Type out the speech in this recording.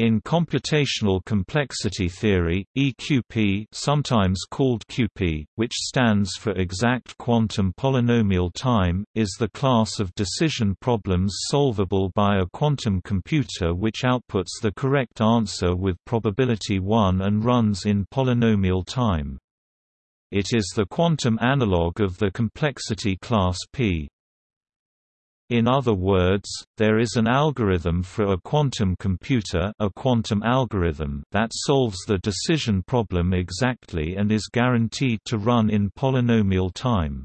In computational complexity theory, EQP sometimes called QP, which stands for exact quantum polynomial time, is the class of decision problems solvable by a quantum computer which outputs the correct answer with probability 1 and runs in polynomial time. It is the quantum analog of the complexity class P. In other words, there is an algorithm for a quantum computer a quantum algorithm that solves the decision problem exactly and is guaranteed to run in polynomial time.